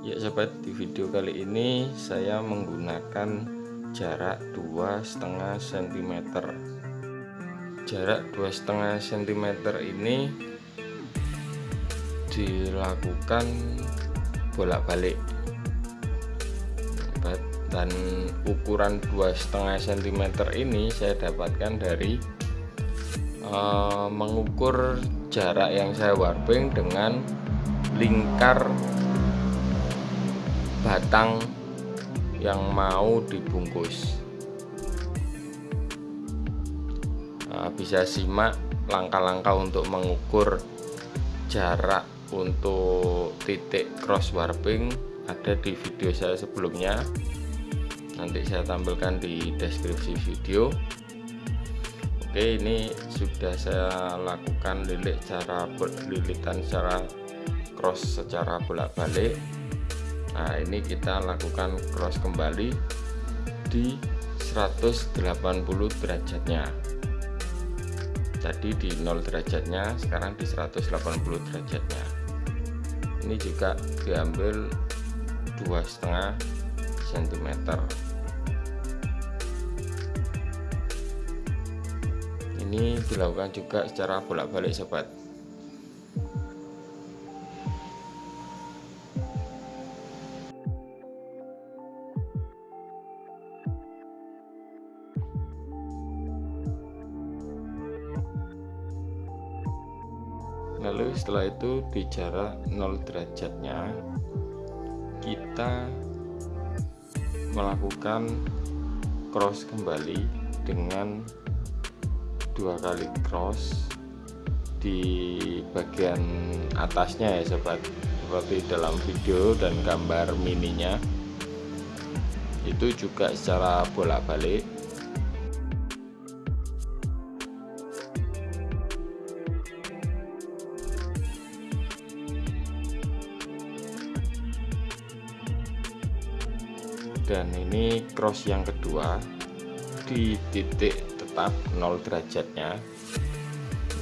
Ya sobat di video kali ini saya menggunakan jarak dua setengah cm jarak dua setengah cm ini dilakukan bolak-balik. Dan ukuran dua setengah cm ini saya dapatkan dari uh, mengukur jarak yang saya warping dengan lingkar batang yang mau dibungkus. Nah, bisa simak langkah-langkah untuk mengukur jarak untuk titik cross warping ada di video saya sebelumnya. Nanti saya tampilkan di deskripsi video. Oke ini sudah saya lakukan lilit cara lilitan secara cross secara bolak-balik nah ini kita lakukan cross kembali di 180 derajatnya. Tadi di 0 derajatnya sekarang di 180 derajatnya. Ini juga diambil dua setengah cm ini dilakukan juga secara bolak-balik sobat itu di jarak 0 derajatnya. Kita melakukan cross kembali dengan dua kali cross di bagian atasnya ya sobat. Seperti dalam video dan gambar mininya. Itu juga secara bolak-balik ini cross yang kedua di titik tetap 0 derajatnya.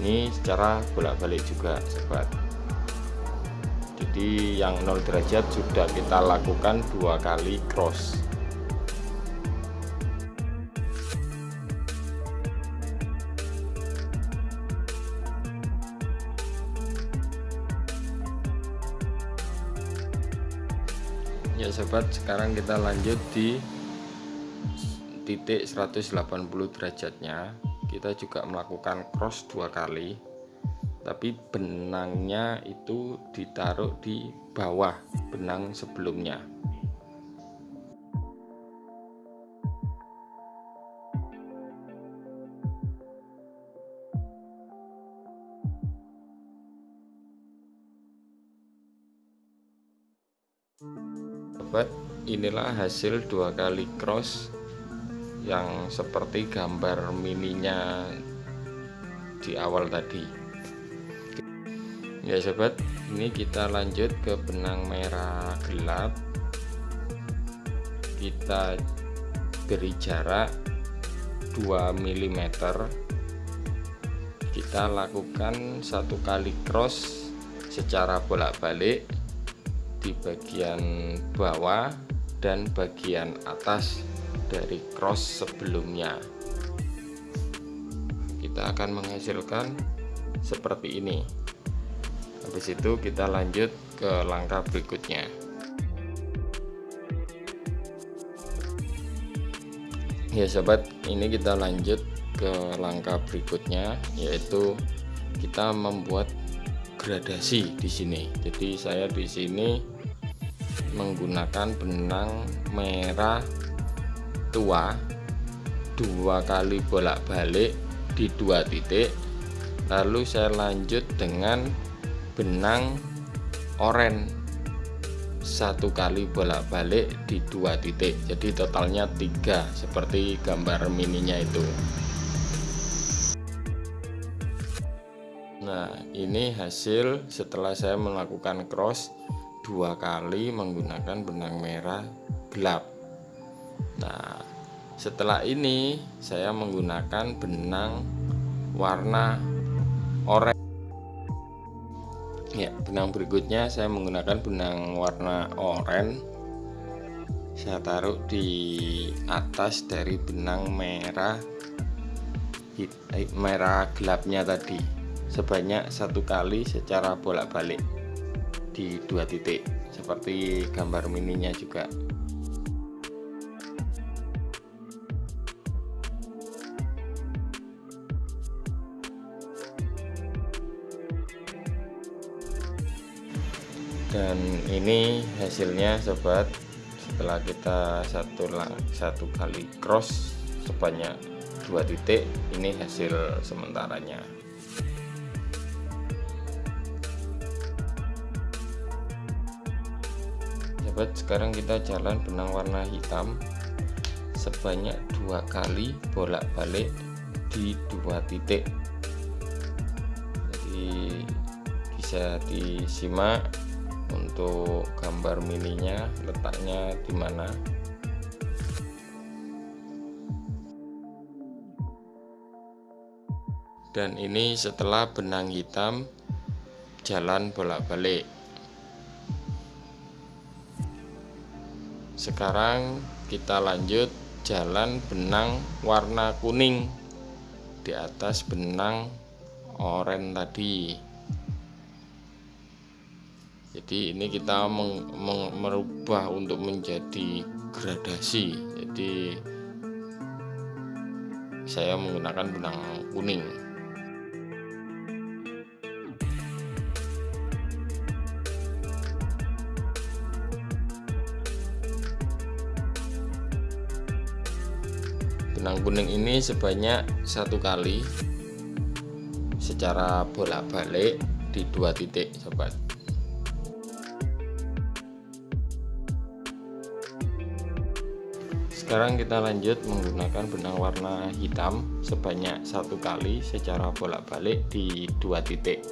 Ini secara bolak-balik juga sobat. Jadi yang 0 derajat sudah kita lakukan dua kali cross ya sobat sekarang kita lanjut di titik 180 derajatnya. Kita juga melakukan cross dua kali tapi benangnya itu ditaruh di bawah benang sebelumnya Sobat, inilah hasil dua kali cross yang seperti gambar mininya di awal tadi. Ya sobat ini kita lanjut ke benang merah gelap. Kita beri jarak 2 mm kita lakukan satu kali cross secara bolak-balik di bagian bawah dan bagian atas dari cross sebelumnya. Kita akan menghasilkan seperti ini. Habis itu kita lanjut ke langkah berikutnya. Ya sobat ini kita lanjut ke langkah berikutnya yaitu kita membuat gradasi di sini. Jadi saya di sini menggunakan benang merah tua dua kali bolak-balik di dua titik. Lalu saya lanjut dengan benang oren satu kali bolak-balik di dua titik. Jadi totalnya tiga seperti gambar mininya itu nah ini hasil setelah saya melakukan cross dua kali menggunakan benang merah gelap. Nah setelah ini saya menggunakan benang warna oranye. Ya benang berikutnya saya menggunakan benang warna oranye. Saya taruh di atas dari benang merah eh, merah gelapnya tadi sebanyak satu kali secara bolak-balik di dua titik seperti gambar mininya juga. Dan ini hasilnya sobat setelah kita satu satu kali cross sebanyak dua titik ini hasil sementaranya sahabat sekarang kita jalan benang warna hitam sebanyak dua kali bolak-balik di dua titik. Jadi bisa disimak untuk gambar mininya letaknya di mana. Dan ini setelah benang hitam jalan bolak-balik sekarang kita lanjut jalan benang warna kuning di atas benang oranye tadi. Jadi ini kita meng, meng, merubah untuk menjadi gradasi. Jadi saya menggunakan benang kuning benang kuning ini sebanyak satu kali secara bolak-balik di dua titik sobat. Sekarang kita lanjut menggunakan benang warna hitam sebanyak satu kali secara bolak-balik di dua titik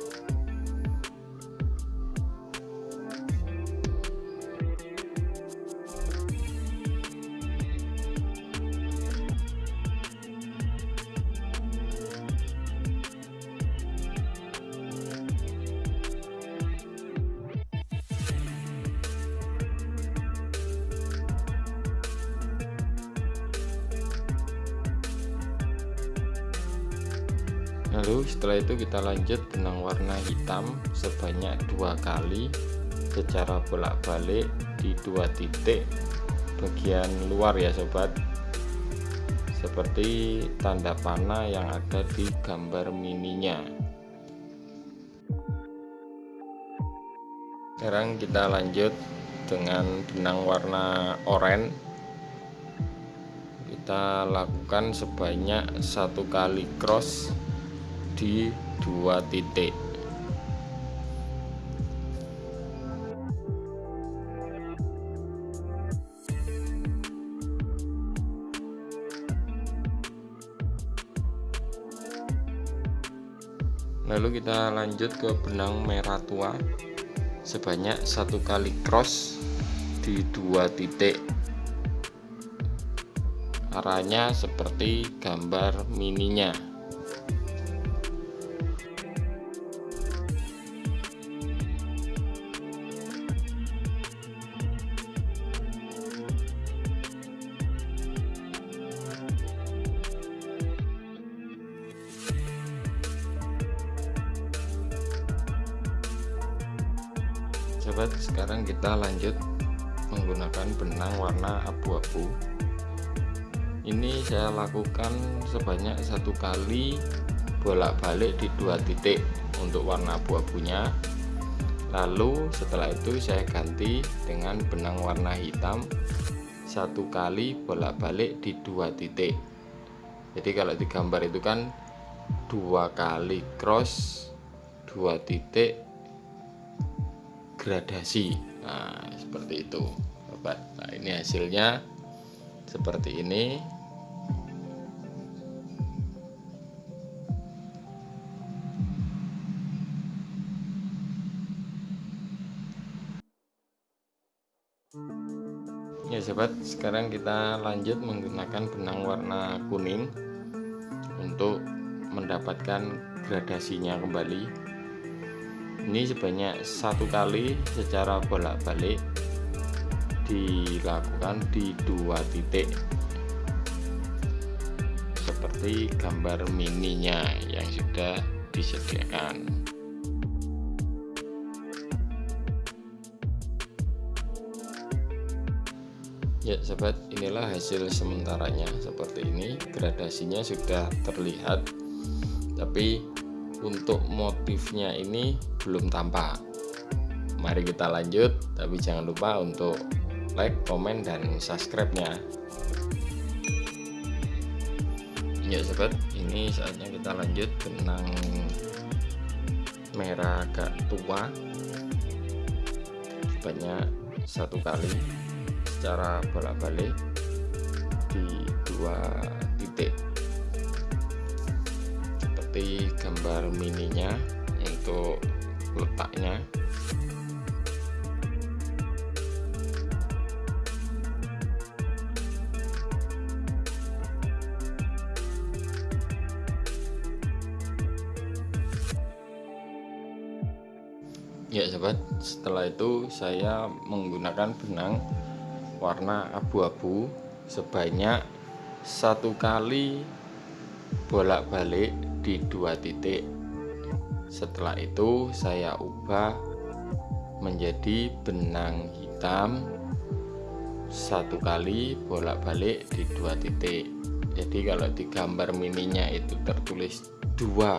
lalu setelah itu kita lanjut benang warna hitam sebanyak dua kali secara bolak-balik di dua titik. Bagian luar ya sobat. Seperti tanda panah yang ada di gambar mininya. Sekarang kita lanjut dengan benang warna oranye. Kita lakukan sebanyak satu kali cross di dua titik. Lalu kita lanjut ke benang merah tua. Sebanyak satu kali cross di dua titik. Arahnya seperti gambar mininya sahabat sekarang kita lanjut menggunakan benang warna abu-abu. Ini saya lakukan sebanyak satu kali bolak-balik di dua titik untuk warna abu-abunya. Lalu setelah itu saya ganti dengan benang warna hitam. Satu kali bolak-balik di dua titik. Jadi kalau di gambar itu kan dua kali cross dua titik gradasi nah seperti itu. Sobat nah ini hasilnya seperti ini. Ya sobat sekarang kita lanjut menggunakan benang warna kuning untuk mendapatkan gradasinya kembali ini sebanyak satu kali secara bolak-balik dilakukan di dua titik. Seperti gambar mininya yang sudah disediakan. Ya sobat inilah hasil sementaranya. Seperti ini gradasinya sudah terlihat. Tapi untuk motifnya ini belum tampak. Mari kita lanjut tapi jangan lupa untuk like komen dan subscribe nya ya sobat. Ini saatnya kita lanjut benang merah agak tua. Banyak satu kali secara bolak-balik di dua titik seperti gambar mininya untuk letaknya. Ya sobat setelah itu saya menggunakan benang warna abu-abu sebanyak satu kali bolak-balik di dua titik. Setelah itu saya ubah menjadi benang hitam satu kali bolak-balik di dua titik. Jadi kalau di gambar mininya itu tertulis dua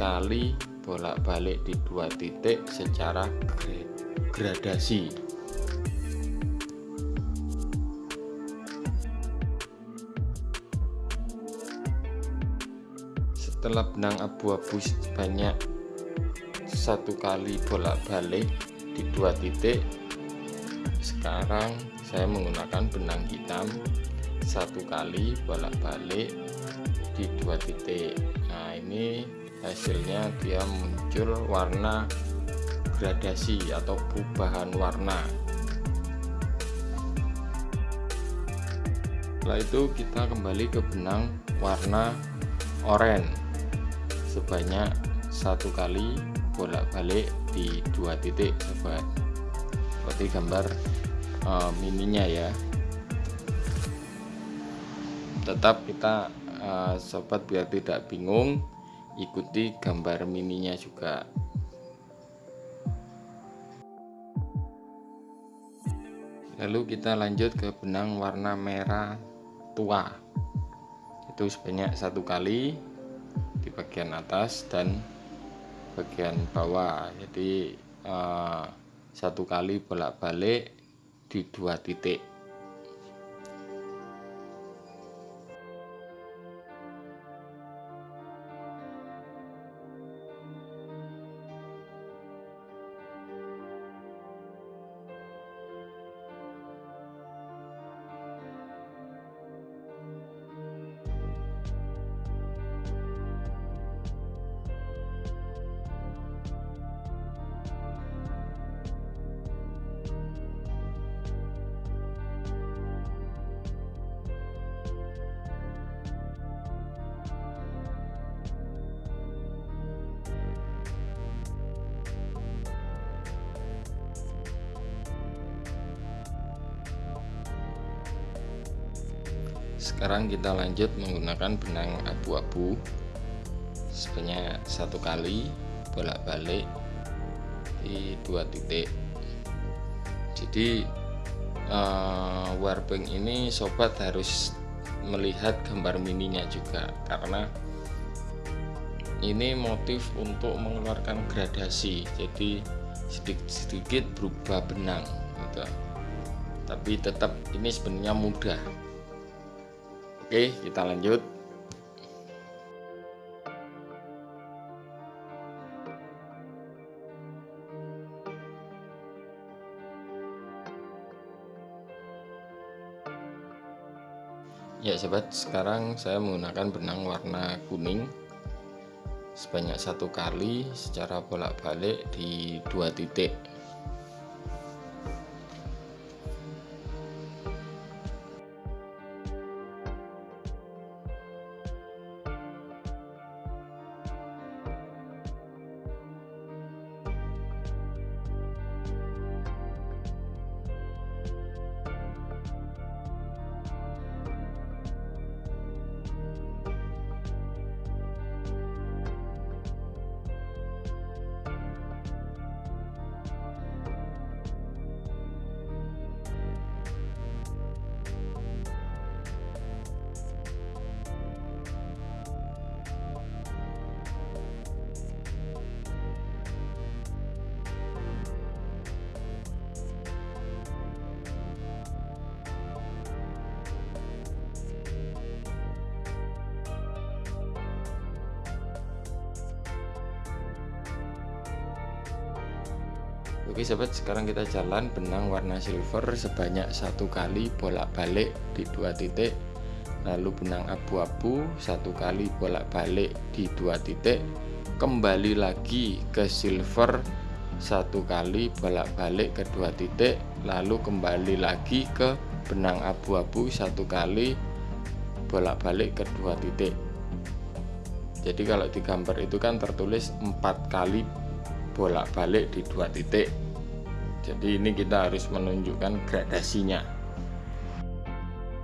kali bolak-balik di dua titik secara gradasi setelah benang abu-abu sebanyak satu kali bolak-balik di dua titik sekarang saya menggunakan benang hitam satu kali bolak-balik di dua titik. Nah ini hasilnya dia muncul warna gradasi atau perubahan warna. Setelah itu kita kembali ke benang warna oranye sebanyak satu kali bolak-balik di dua titik. Sobat seperti gambar uh, mininya ya. Tetap kita uh, sobat biar tidak bingung ikuti gambar mininya juga. Lalu kita lanjut ke benang warna merah tua. Itu sebanyak satu kali bagian atas dan bagian bawah. Jadi uh, satu kali bolak-balik di dua titik sekarang kita lanjut menggunakan benang abu-abu. Sebanyak satu kali bolak-balik di dua titik. Jadi uh, warbank ini sobat harus melihat gambar mininya juga karena ini motif untuk mengeluarkan gradasi. Jadi sedikit-sedikit berubah benang gitu. tapi tetap ini sebenarnya mudah Oke, kita lanjut. Ya sobat, sekarang saya menggunakan benang warna kuning sebanyak satu kali secara bolak-balik di dua titik Oke sobat sekarang kita jalan benang warna silver sebanyak satu kali bolak-balik di dua titik. Lalu benang abu-abu satu kali bolak-balik di dua titik. Kembali lagi ke silver satu kali bolak-balik ke dua titik. Lalu kembali lagi ke benang abu-abu satu kali bolak-balik ke dua titik. Jadi kalau di gambar itu kan tertulis empat kali bolak-balik di dua titik jadi ini kita harus menunjukkan gradasinya.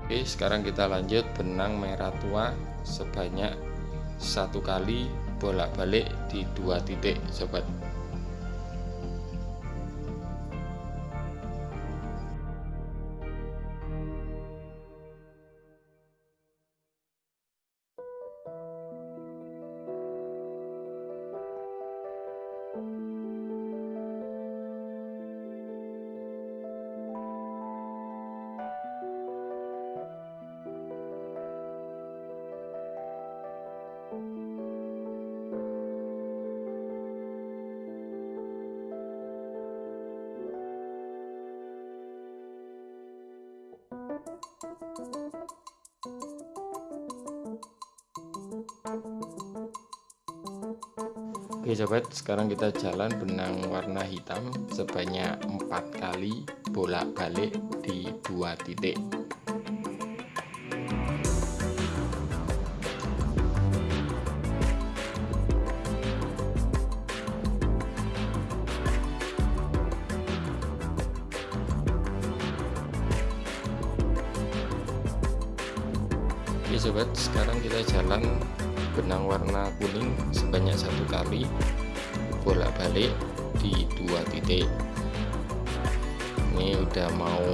Oke sekarang kita lanjut. Benang merah tua sebanyak satu kali bolak-balik di dua titik sobat Oke sobat sekarang kita jalan benang warna hitam sebanyak empat kali bolak-balik di dua titik kali bolak-balik di dua titik. Ini udah mau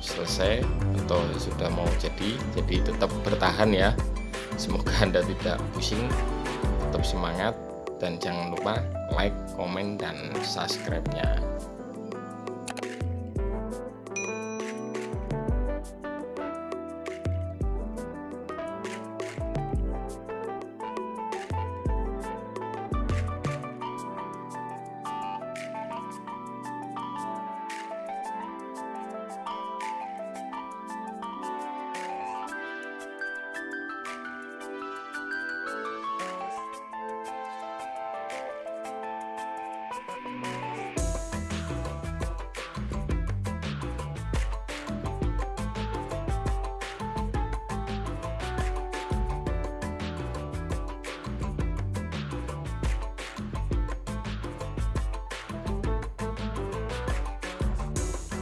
selesai atau sudah mau jadi jadi tetap bertahan ya. Semoga anda tidak pusing tetap semangat dan jangan lupa like komen dan subscribe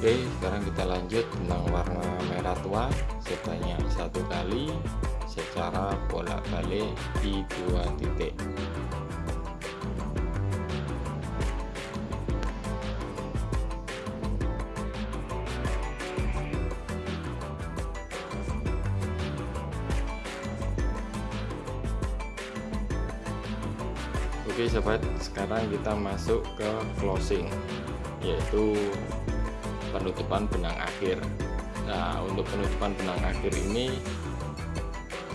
Oke sekarang kita lanjut benang warna merah tua. Sebanyak satu kali secara bolak-balik di dua titik. Oke sobat sekarang kita masuk ke closing yaitu penutupan benang akhir. Nah untuk penutupan benang akhir ini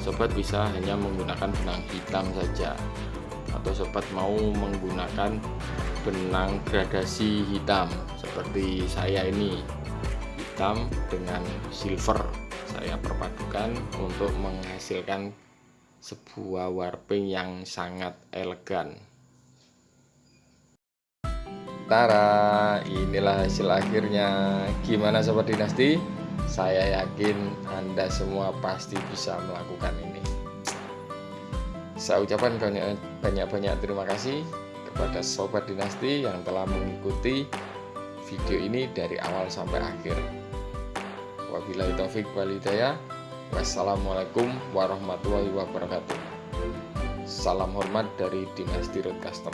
sobat bisa hanya menggunakan benang hitam saja. Atau sobat mau menggunakan benang gradasi hitam seperti saya ini. Hitam dengan silver saya perpadukan untuk menghasilkan sebuah warping yang sangat elegan Tara, inilah hasil akhirnya. Gimana sobat dinasti? Saya yakin Anda semua pasti bisa melakukan ini. Saya ucapkan banyak-banyak terima kasih kepada sobat dinasti yang telah mengikuti video ini dari awal sampai akhir. Wabillahi taufik walidaya. Wassalamualaikum warahmatullahi wabarakatuh. Salam hormat dari Dinasti Road Custom.